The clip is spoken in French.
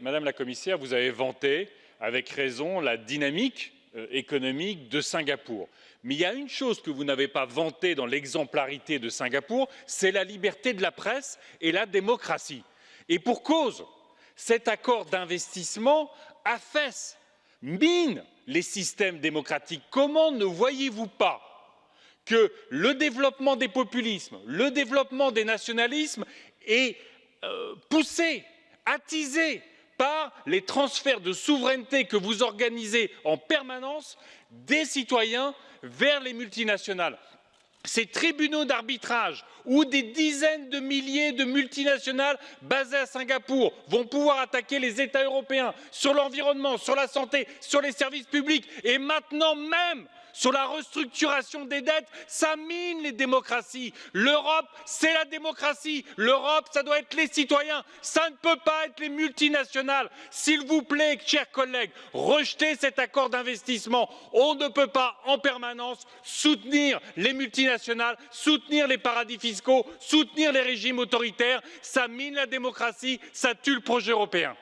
Madame la commissaire, vous avez vanté, avec raison, la dynamique euh, économique de Singapour. Mais il y a une chose que vous n'avez pas vantée dans l'exemplarité de Singapour, c'est la liberté de la presse et la démocratie. Et pour cause, cet accord d'investissement affaisse, mine les systèmes démocratiques. Comment ne voyez-vous pas que le développement des populismes, le développement des nationalismes est euh, poussé, attisé par les transferts de souveraineté que vous organisez en permanence des citoyens vers les multinationales. Ces tribunaux d'arbitrage où des dizaines de milliers de multinationales basées à Singapour vont pouvoir attaquer les États européens sur l'environnement, sur la santé, sur les services publics et maintenant même sur la restructuration des dettes, ça mine les démocraties. L'Europe, c'est la démocratie. L'Europe, ça doit être les citoyens. Ça ne peut pas être les multinationales. S'il vous plaît, chers collègues, rejetez cet accord d'investissement. On ne peut pas en permanence soutenir les multinationales, soutenir les paradis fiscaux, soutenir les régimes autoritaires. Ça mine la démocratie, ça tue le projet européen.